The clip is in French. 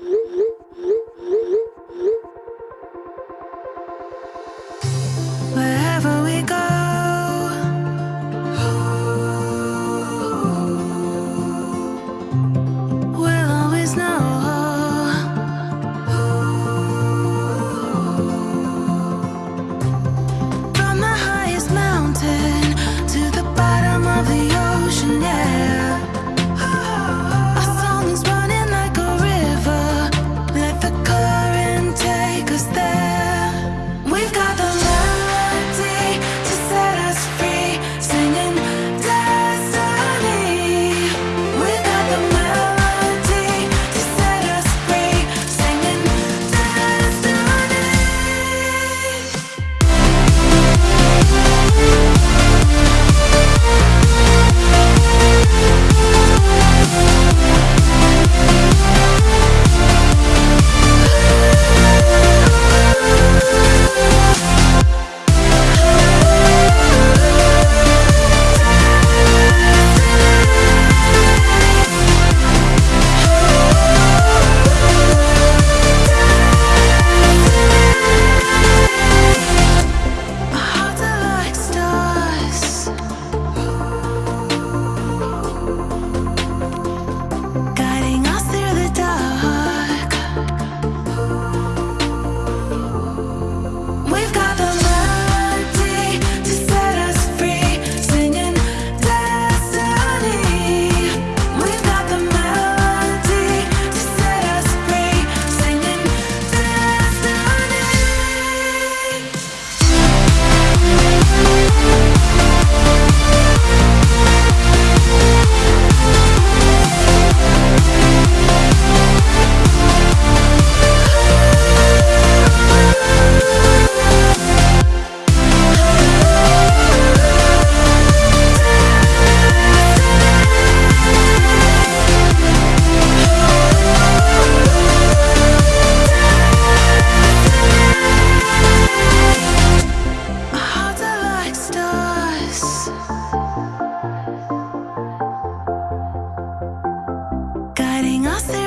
Oui, oui. Giving us